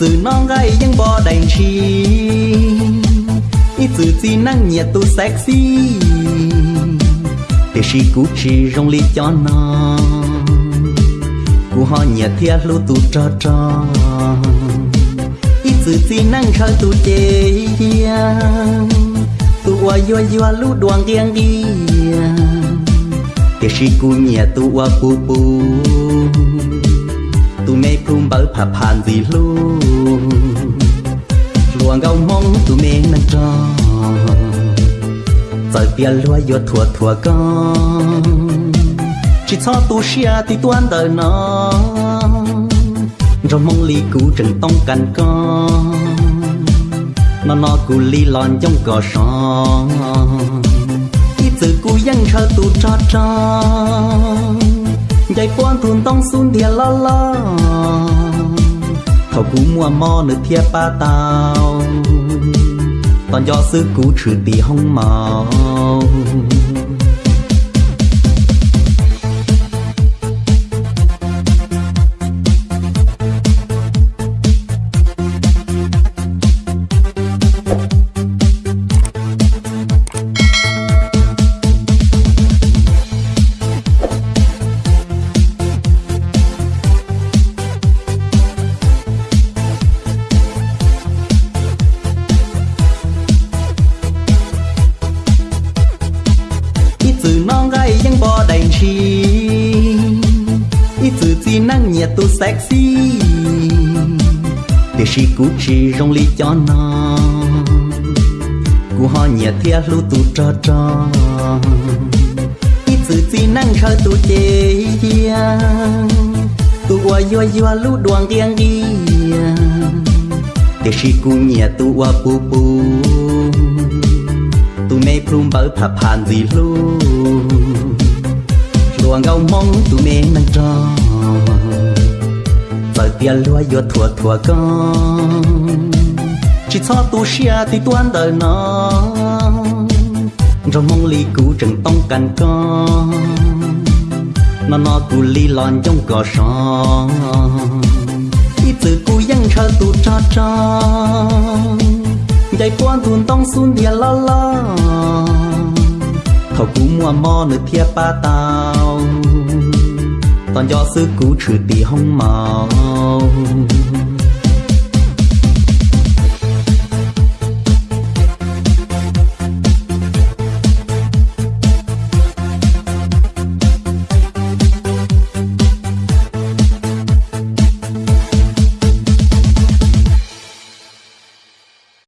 sự non gai vẫn bỏ đành chi. Ít sự gì năng nhiệt tu sexy. Để chi rong ly cho nó. Cú ho nhiệt thiết lu tu cho cho. Ít sự gì năng khơi tu chê tu qua yua yua lu đoàn kiêng đi. Để chi cú tu qua pu pu mê phum bỡ phà phàn gì luôn. Luồng gâu mong tu mê nâng trò. Giờ bia lúa yo thua thua con. Chỉ cho tu xia thì tuan đời nó. Rồi mong li cũ trần tông cành con. Nó nó cũ li lon trong cỏ son. Ít từ cũ yang chờ tu cho cho dạy quan thun tông sun dia la la thầu cũ mua mò nửa thia ba tao ตอ นยอซื้อกูถือตีห้องเมา năng tu sexy. Để si cú chỉ rong li cho nó. Cú họ nhiệt thiệt lu tu cho cho ý từ chi năng khơi tu chế tu qua yo yo lu đoàn điang đi. Để si cú nhiệt tu qua pu pu tu mê plum bỡ phà phàn gì luôn luồng gâu mong tu mê nâng trò vợ tia lúa yo thua thua con chỉ cho tu xia thì tuan đời nó. Rồi mong ly cũ trần tông cành con. Nó nó cũ ly lon trong cỏ son. Ít từ cũ yang chờ tu cho cho dạy quan thun tông sun địa la la thầu cũ mua mò nửa thia ba tao toàn do sư cũ trừ tì hông màu.